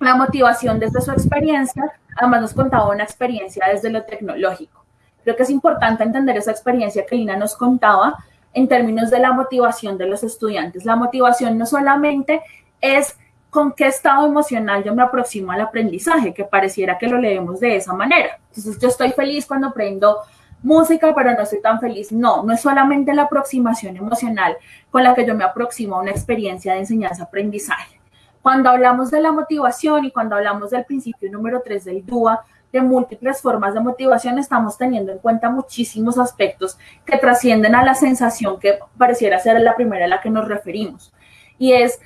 la motivación desde su experiencia, además nos contaba una experiencia desde lo tecnológico. Creo que es importante entender esa experiencia que Lina nos contaba en términos de la motivación de los estudiantes. La motivación no solamente es con qué estado emocional yo me aproximo al aprendizaje, que pareciera que lo leemos de esa manera. Entonces yo estoy feliz cuando aprendo música, pero no estoy tan feliz. No, no es solamente la aproximación emocional con la que yo me aproximo a una experiencia de enseñanza-aprendizaje. Cuando hablamos de la motivación y cuando hablamos del principio número 3 del DUA, de múltiples formas de motivación, estamos teniendo en cuenta muchísimos aspectos que trascienden a la sensación que pareciera ser la primera a la que nos referimos. Y es,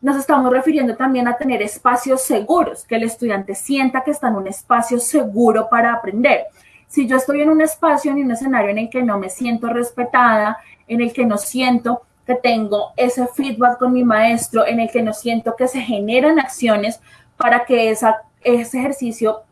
nos estamos refiriendo también a tener espacios seguros, que el estudiante sienta que está en un espacio seguro para aprender. Si yo estoy en un espacio, en un escenario en el que no me siento respetada, en el que no siento que tengo ese feedback con mi maestro, en el que no siento que se generan acciones para que ese ejercicio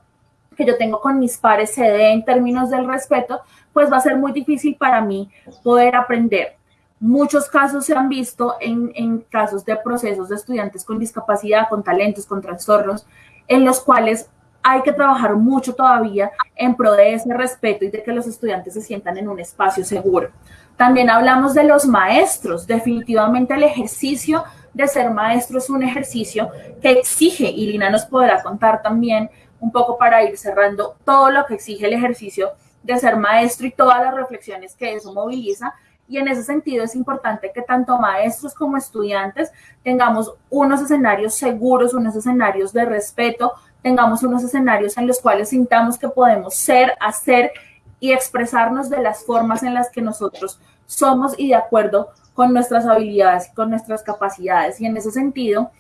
que yo tengo con mis pares se dé en términos del respeto, pues va a ser muy difícil para mí poder aprender. Muchos casos se han visto en, en casos de procesos de estudiantes con discapacidad, con talentos, con trastornos, en los cuales hay que trabajar mucho todavía en pro de ese respeto y de que los estudiantes se sientan en un espacio seguro. También hablamos de los maestros. Definitivamente el ejercicio de ser maestro es un ejercicio que exige, y Lina nos podrá contar también un poco para ir cerrando todo lo que exige el ejercicio de ser maestro y todas las reflexiones que eso moviliza. Y en ese sentido es importante que tanto maestros como estudiantes tengamos unos escenarios seguros, unos escenarios de respeto, tengamos unos escenarios en los cuales sintamos que podemos ser, hacer y expresarnos de las formas en las que nosotros somos y de acuerdo con nuestras habilidades y con nuestras capacidades. Y en ese sentido,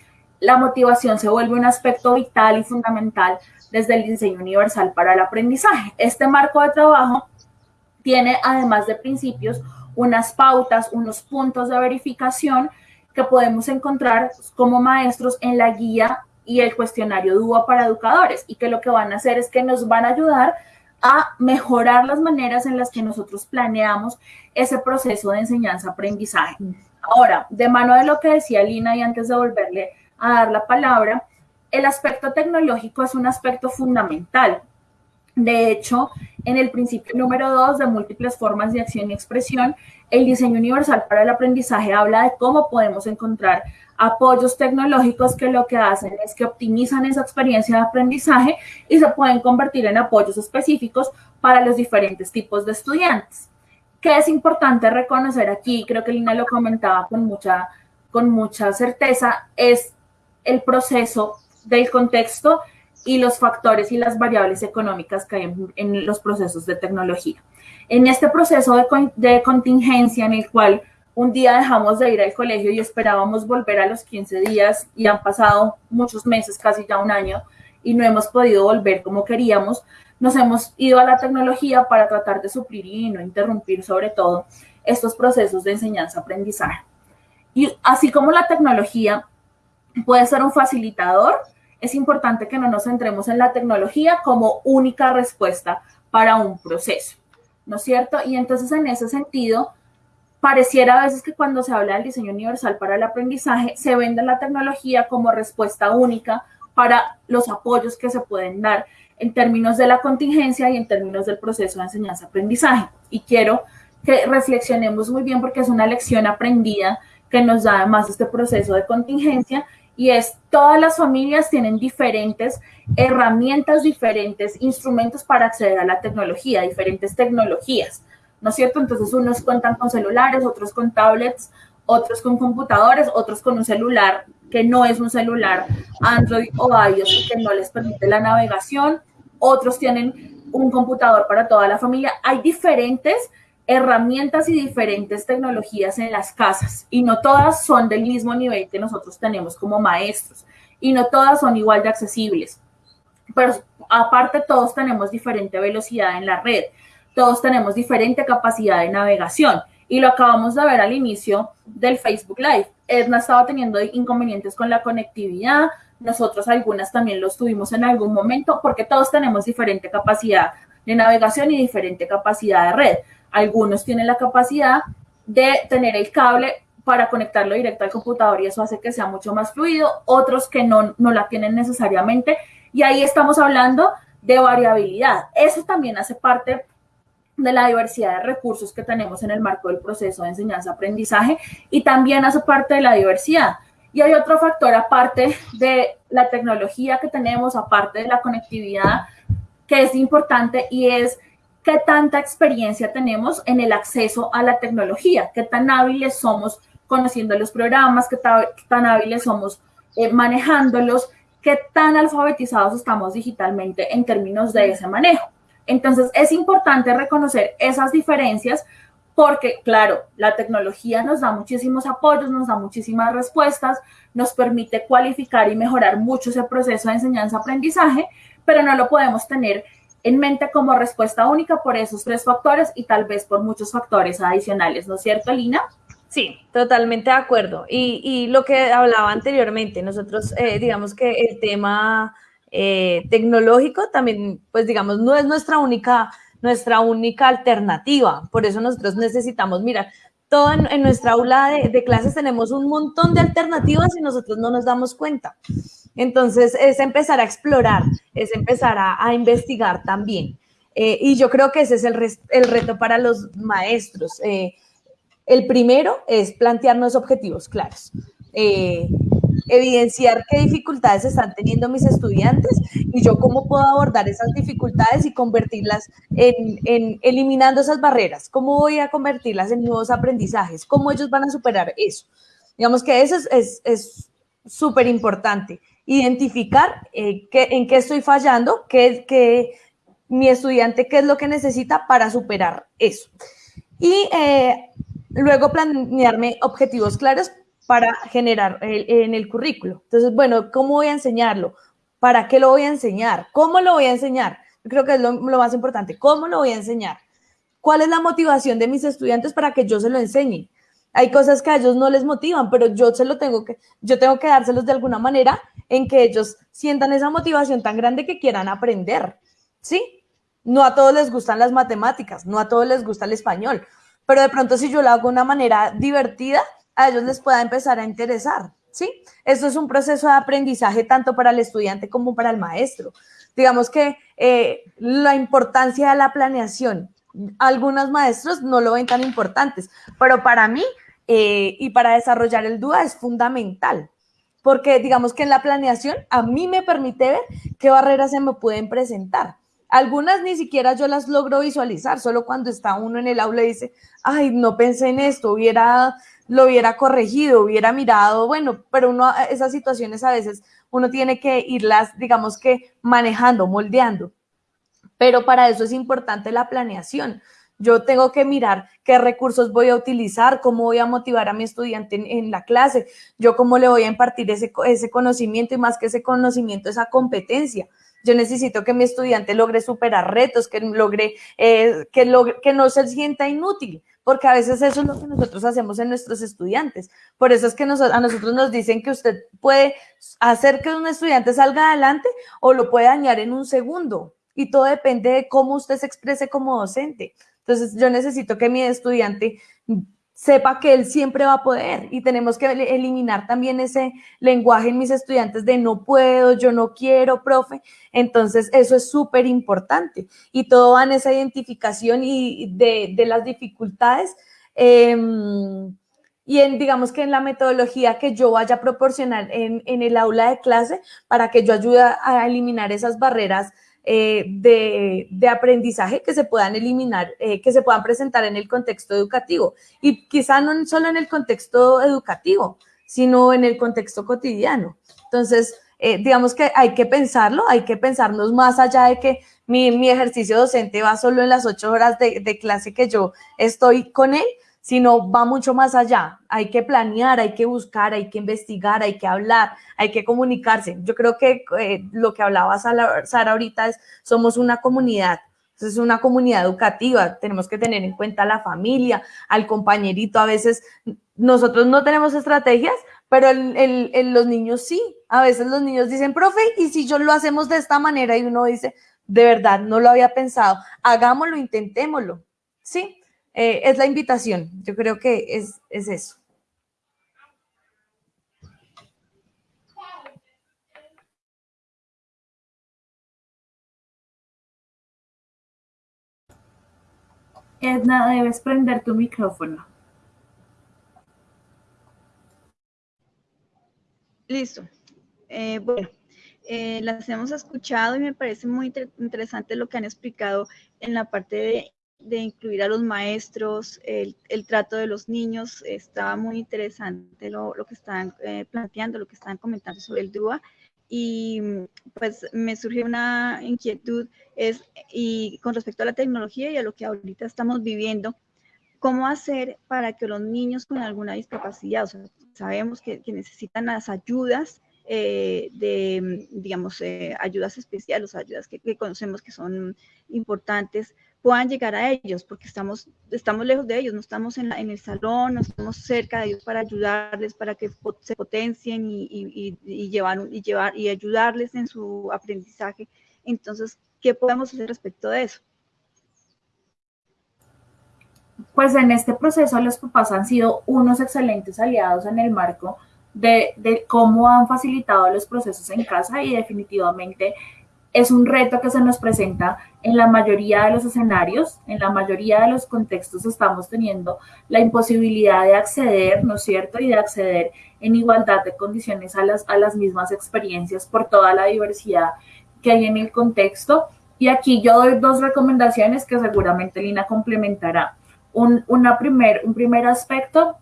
la motivación se vuelve un aspecto vital y fundamental desde el diseño universal para el aprendizaje. Este marco de trabajo tiene, además de principios, unas pautas, unos puntos de verificación que podemos encontrar como maestros en la guía y el cuestionario DUA para educadores y que lo que van a hacer es que nos van a ayudar a mejorar las maneras en las que nosotros planeamos ese proceso de enseñanza-aprendizaje. Ahora, de mano de lo que decía Lina y antes de volverle a dar la palabra, el aspecto tecnológico es un aspecto fundamental. De hecho, en el principio número dos de múltiples formas de acción y expresión, el diseño universal para el aprendizaje habla de cómo podemos encontrar apoyos tecnológicos que lo que hacen es que optimizan esa experiencia de aprendizaje y se pueden convertir en apoyos específicos para los diferentes tipos de estudiantes. ¿Qué es importante reconocer aquí? Creo que Lina lo comentaba con mucha, con mucha certeza, es el proceso del contexto y los factores y las variables económicas que hay en, los procesos de tecnología. En este proceso de, de contingencia en el cual un día dejamos de ir al colegio y esperábamos volver a los 15 días y han pasado muchos meses, casi ya un año, y no hemos podido volver como queríamos. Nos hemos ido a la tecnología para tratar de suplir y no interrumpir sobre todo estos procesos de enseñanza-aprendizaje. Y así como la tecnología puede ser un facilitador, es importante que no nos centremos en la tecnología como única respuesta para un proceso, ¿no es cierto? Y entonces en ese sentido, pareciera a veces que cuando se habla del diseño universal para el aprendizaje, se vende la tecnología como respuesta única para los apoyos que se pueden dar en términos de la contingencia y en términos del proceso de enseñanza-aprendizaje. Y quiero que reflexionemos muy bien porque es una lección aprendida que nos da además este proceso de contingencia y es todas las familias tienen diferentes herramientas, diferentes instrumentos para acceder a la tecnología, diferentes tecnologías, ¿no es cierto? Entonces unos cuentan con celulares, otros con tablets, otros con computadores, otros con un celular que no es un celular Android o iOS que no les permite la navegación, otros tienen un computador para toda la familia. Hay diferentes herramientas y diferentes tecnologías en las casas y no todas son del mismo nivel que nosotros tenemos como maestros y no todas son igual de accesibles. Pero aparte todos tenemos diferente velocidad en la red, todos tenemos diferente capacidad de navegación y lo acabamos de ver al inicio del Facebook Live. Edna estaba teniendo inconvenientes con la conectividad, nosotros algunas también los tuvimos en algún momento porque todos tenemos diferente capacidad de navegación y diferente capacidad de red. Algunos tienen la capacidad de tener el cable para conectarlo directo al computador y eso hace que sea mucho más fluido, otros que no, no la tienen necesariamente. Y ahí estamos hablando de variabilidad. Eso también hace parte de la diversidad de recursos que tenemos en el marco del proceso de enseñanza-aprendizaje y también hace parte de la diversidad. Y hay otro factor aparte de la tecnología que tenemos, aparte de la conectividad, que es importante y es qué tanta experiencia tenemos en el acceso a la tecnología, qué tan hábiles somos conociendo los programas, qué tan hábiles somos eh, manejándolos, qué tan alfabetizados estamos digitalmente en términos de ese manejo. Entonces, es importante reconocer esas diferencias porque, claro, la tecnología nos da muchísimos apoyos, nos da muchísimas respuestas, nos permite cualificar y mejorar mucho ese proceso de enseñanza-aprendizaje, pero no lo podemos tener en mente como respuesta única por esos tres factores y tal vez por muchos factores adicionales, ¿no es cierto, Lina? Sí, totalmente de acuerdo. Y, lo que hablaba anteriormente, nosotros, eh, digamos que el tema eh, tecnológico también, pues digamos, no es nuestra única, nuestra única alternativa. Por eso nosotros necesitamos, mira, todo en, nuestra aula de, clases tenemos un montón de alternativas y nosotros no nos damos cuenta. Entonces, es empezar a explorar, es empezar a, investigar también. Eh, y yo creo que ese es el, reto para los maestros. Eh, el primero es plantearnos objetivos claros. Eh, evidenciar qué dificultades están teniendo mis estudiantes y yo cómo puedo abordar esas dificultades y convertirlas en, en, eliminando esas barreras, cómo voy a convertirlas en nuevos aprendizajes, cómo ellos van a superar eso. Digamos que eso es súper es, importante identificar eh, en qué estoy fallando, qué, qué, mi estudiante qué es lo que necesita para superar eso. Y eh, luego planearme objetivos claros para generar en el currículo. Entonces, bueno, ¿cómo voy a enseñarlo? ¿Para qué lo voy a enseñar? ¿Cómo lo voy a enseñar? Yo creo que es lo, más importante. ¿Cómo lo voy a enseñar? ¿Cuál es la motivación de mis estudiantes para que yo se lo enseñe? Hay cosas que a ellos no les motivan, pero yo se lo tengo que, yo tengo que dárselos de alguna manera en que ellos sientan esa motivación tan grande que quieran aprender, ¿sí? No a todos les gustan las matemáticas, no a todos les gusta el español, pero de pronto si yo lo hago de una manera divertida, a ellos les pueda empezar a interesar, ¿sí? Esto es un proceso de aprendizaje tanto para el estudiante como para el maestro. Digamos que eh, la importancia de la planeación, algunos maestros no lo ven tan importantes, pero para mí eh, y para desarrollar el DUA es fundamental, porque digamos que en la planeación a mí me permite ver qué barreras se me pueden presentar. Algunas ni siquiera yo las logro visualizar, solo cuando está uno en el aula y dice, ay, no pensé en esto, hubiera, lo hubiera corregido, hubiera mirado, bueno, pero uno, esas situaciones a veces uno tiene que irlas, digamos que manejando, moldeando. Pero para eso es importante la planeación. Yo tengo que mirar qué recursos voy a utilizar, cómo voy a motivar a mi estudiante en, la clase, yo cómo le voy a impartir ese, ese conocimiento y más que ese conocimiento, esa competencia. Yo necesito que mi estudiante logre superar retos, que logre, eh, que, logre, que no se sienta inútil, porque a veces eso es lo que nosotros hacemos en nuestros estudiantes. Por eso es que a nosotros nos dicen que usted puede hacer que un estudiante salga adelante o lo puede dañar en un segundo. Y todo depende de cómo usted se exprese como docente. Entonces, yo necesito que mi estudiante sepa que él siempre va a poder y tenemos que eliminar también ese lenguaje en mis estudiantes de no puedo, yo no quiero, profe. Entonces, eso es súper importante y todo va en esa identificación y de, las dificultades. Em, y en, digamos que en la metodología que yo vaya a proporcionar en, en el aula de clase para que yo ayude a eliminar esas barreras eh, de, aprendizaje que se puedan eliminar, eh, que se puedan presentar en el contexto educativo. Y quizá no solo en el contexto educativo, sino en el contexto cotidiano. Entonces, eh, digamos que hay que pensarlo, hay que pensarnos más allá de que mi, ejercicio docente va solo en las ocho horas de, de clase que yo estoy con él, sino va mucho más allá. Hay que planear, hay que buscar, hay que investigar, hay que hablar, hay que comunicarse. Yo creo que eh, lo que hablaba Sara, ahorita es, somos una comunidad, es una comunidad educativa, tenemos que tener en cuenta a la familia, al compañerito. A veces nosotros no tenemos estrategias, pero los niños sí. A veces los niños dicen, profe, ¿y si yo lo hacemos de esta manera? Y uno dice, de verdad, no lo había pensado, hagámoslo, intentémoslo. Sí, eh, es la invitación. Yo creo que es, es eso. Edna, debes prender tu micrófono. Listo. Eh, bueno, eh, las hemos escuchado y me parece muy interesante lo que han explicado en la parte de de incluir a los maestros, el, trato de los niños. Estaba muy interesante lo, que están eh, planteando, lo que están comentando sobre el DUA. Y pues me surgió una inquietud es, y con respecto a la tecnología y a lo que ahorita estamos viviendo, ¿cómo hacer para que los niños con alguna discapacidad, o sea, sabemos que, necesitan las ayudas eh, de, digamos, eh, ayudas especiales, ayudas que, que, conocemos que son importantes, puedan llegar a ellos, porque estamos, estamos lejos de ellos, no estamos en, en el salón, no estamos cerca de ellos para ayudarles, para que se potencien y, y, y, llevar, y, llevar, y ayudarles en su aprendizaje. Entonces, ¿qué podemos hacer respecto de eso? Pues en este proceso los papás han sido unos excelentes aliados en el marco de, de cómo han facilitado los procesos en casa y definitivamente es un reto que se nos presenta en la mayoría de los escenarios, en la mayoría de los contextos estamos teniendo la imposibilidad de acceder, ¿no es cierto? Y de acceder en igualdad de condiciones a las, a las mismas experiencias por toda la diversidad que hay en el contexto. Y aquí yo doy dos recomendaciones que seguramente Lina complementará. Un, una primer, un primer aspecto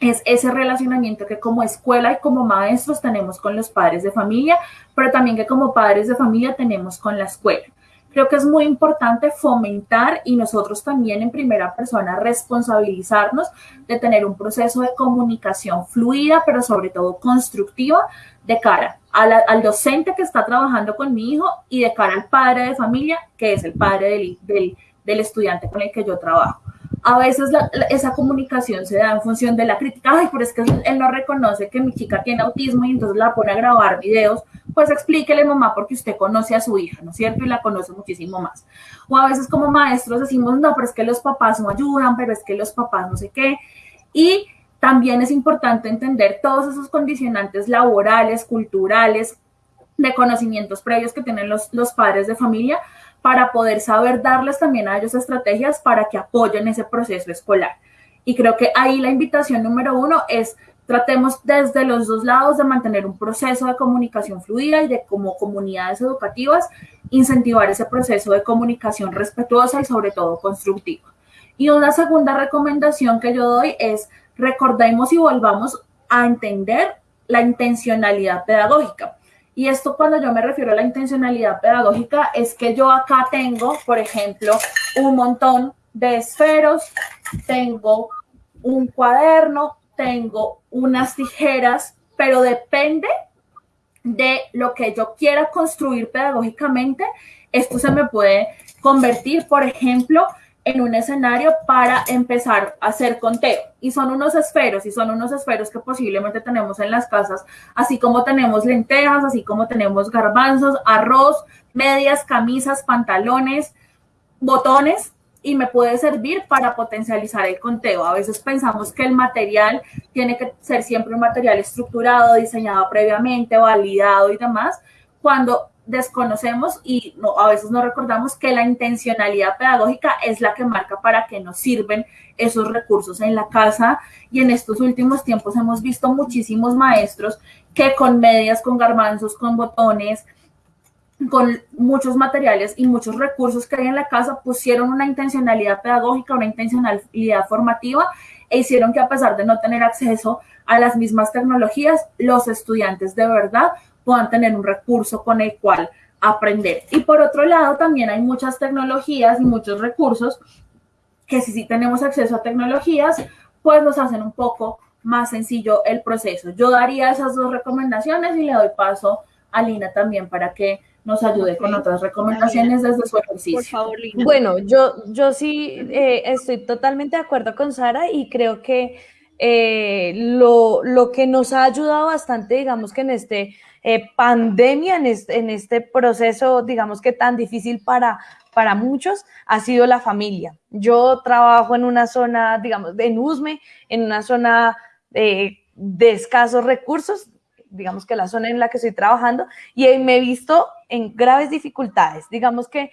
es ese relacionamiento que como escuela y como maestros tenemos con los padres de familia, pero también que como padres de familia tenemos con la escuela. Creo que es muy importante fomentar y nosotros también en primera persona responsabilizarnos de tener un proceso de comunicación fluida, pero sobre todo constructiva de cara al docente que está trabajando con mi hijo y de cara al padre de familia, que es el padre del, del estudiante con el que yo trabajo. A veces esa comunicación se da en función de la crítica, ay, pero es que él no reconoce que mi chica tiene autismo y entonces la pone a grabar videos, pues explíquele mamá porque usted conoce a su hija, ¿no es cierto? Y la conoce muchísimo más. O a veces como maestros decimos, no, pero es que los papás no ayudan, pero es que los papás no sé qué. Y también es importante entender todos esos condicionantes laborales, culturales, de conocimientos previos que tienen los, los padres de familia para poder saber darles también a ellos estrategias para que apoyen ese proceso escolar. Y creo que ahí la invitación número uno es tratemos desde los dos lados de mantener un proceso de comunicación fluida y de como comunidades educativas incentivar ese proceso de comunicación respetuosa y sobre todo constructiva. Y una segunda recomendación que yo doy es recordemos y volvamos a entender la intencionalidad pedagógica. Y esto cuando yo me refiero a la intencionalidad pedagógica es que yo acá tengo, por ejemplo, un montón de esferos, tengo un cuaderno, tengo unas tijeras, pero depende de lo que yo quiera construir pedagógicamente, esto se me puede convertir, por ejemplo, en un escenario para empezar a hacer conteo. Y son unos esferos, y son unos esferos que posiblemente tenemos en las casas, así como tenemos lentejas, así como tenemos garbanzos, arroz, medias, camisas, pantalones, botones, y me puede servir para potencializar el conteo. A veces pensamos que el material tiene que ser siempre un material estructurado, diseñado previamente, validado y demás, cuando desconocemos y no, a veces no recordamos que la intencionalidad pedagógica es la que marca para qué nos sirven esos recursos en la casa y en estos últimos tiempos hemos visto muchísimos maestros que con medias, con garbanzos, con botones, con muchos materiales y muchos recursos que hay en la casa, pusieron una intencionalidad pedagógica, una intencionalidad formativa e hicieron que a pesar de no tener acceso a las mismas tecnologías, los estudiantes de verdad puedan tener un recurso con el cual aprender. Y por otro lado, también hay muchas tecnologías y muchos recursos que si sí tenemos acceso a tecnologías, pues nos hacen un poco más sencillo el proceso. Yo daría esas dos recomendaciones y le doy paso a Lina también para que nos ayude con otras recomendaciones desde su ejercicio. Por favor, Lina. Bueno, yo, yo sí eh, estoy totalmente de acuerdo con Sara y creo que eh, lo, lo, que nos ha ayudado bastante, digamos que en este eh, pandemia, en este, en este, proceso, digamos que tan difícil para, para muchos, ha sido la familia. Yo trabajo en una zona, digamos, en Usme, en una zona de escasos recursos, digamos que la zona en la que estoy trabajando, y me he visto en graves dificultades, digamos que,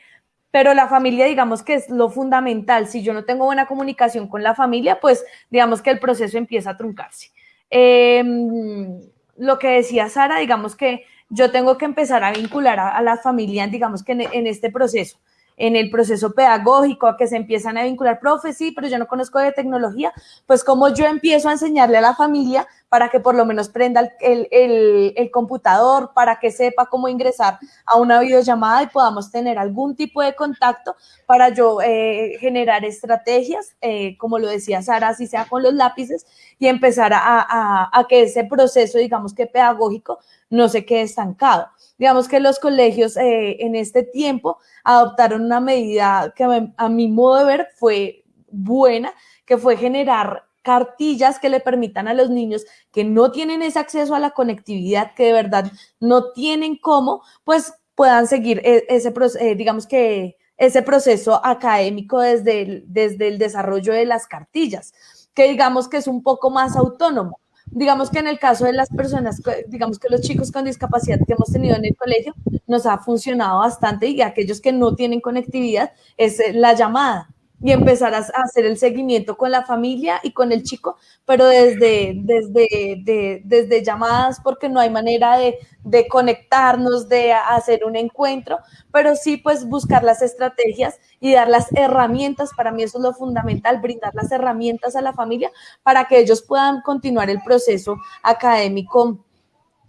pero la familia, digamos que es lo fundamental. Si yo no tengo buena comunicación con la familia, pues digamos que el proceso empieza a truncarse. Em, lo que decía Sara, digamos que yo tengo que empezar a vincular a, la familia, digamos que en este proceso en el proceso pedagógico, a que se empiezan a vincular, profe, sí, pero yo no conozco de tecnología, pues como yo empiezo a enseñarle a la familia para que por lo menos prenda el, computador, para que sepa cómo ingresar a una videollamada y podamos tener algún tipo de contacto para yo eh, generar estrategias, eh, como lo decía Sara, así sea con los lápices, y empezar a, a que ese proceso, digamos que pedagógico, no se quede estancado. Digamos que los colegios eh, en este tiempo adoptaron una medida que a mi modo de ver fue buena, que fue generar cartillas que le permitan a los niños que no tienen ese acceso a la conectividad, que de verdad no tienen cómo, pues puedan seguir e, ese, eh, digamos que ese proceso académico desde desde el desarrollo de las cartillas, que digamos que es un poco más autónomo digamos que en el caso de las personas, digamos que los chicos con discapacidad que hemos tenido en el colegio, nos ha funcionado bastante y aquellos que no tienen conectividad es eh, la llamada y empezar a hacer el seguimiento con la familia y con el chico, pero desde, desde, desde llamadas, porque no hay manera de, de, conectarnos, de hacer un encuentro, pero sí pues buscar las estrategias y dar las herramientas, para mí eso es lo fundamental, brindar las herramientas a la familia para que ellos puedan continuar el proceso académico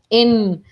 en,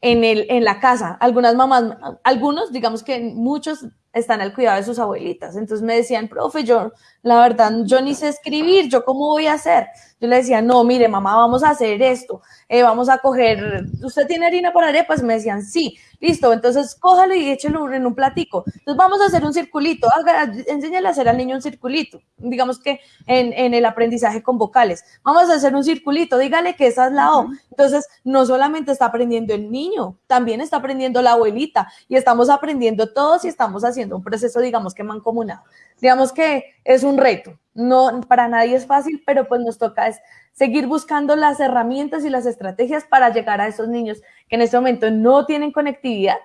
en, el, en la casa. Algunas mamás, algunos, digamos que muchos están al cuidado de sus abuelitas. Entonces me decían, profe, yo, la verdad, yo ni sé escribir, ¿yo cómo voy a hacer? Yo le decía, no, mire, mamá, vamos a hacer esto, eh, vamos a coger, ¿usted tiene harina para arepas? Me decían, sí, listo, entonces cójalo y échelo en un platico. Entonces vamos a hacer un circulito, haga, enséñale a hacer al niño un circulito, digamos que en, en, el aprendizaje con vocales. Vamos a hacer un circulito, dígale que esa es la O. Entonces, no solamente está aprendiendo el niño, también está aprendiendo la abuelita y estamos aprendiendo todos y estamos haciendo un proceso, digamos que mancomunado. Digamos que es un reto, no para nadie es fácil, pero pues nos toca es seguir buscando las herramientas y las estrategias para llegar a esos niños que en este momento no tienen conectividad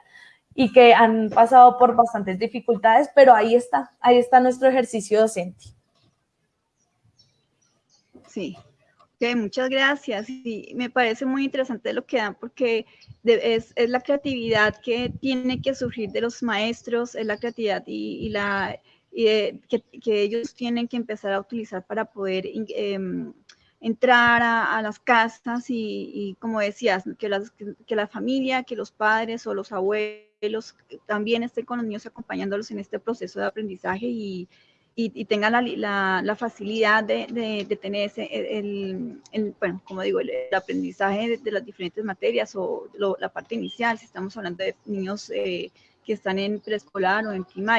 y que han pasado por bastantes dificultades, pero ahí está, ahí está nuestro ejercicio docente. Sí, muchas gracias. Y me parece muy interesante lo que dan porque es, la creatividad que tiene que surgir de los maestros, es la creatividad y, la que, ellos tienen que empezar a utilizar para poder em, entrar a, las casas y, como decías, que, que, la familia, que los padres o los abuelos también estén con los niños acompañándolos en este proceso de aprendizaje y, y, tengan la, la, facilidad de, de, tener ese, el, bueno, como digo, el, aprendizaje de, las diferentes materias o la parte inicial, si estamos hablando de niños eh, que están en preescolar o en primaria.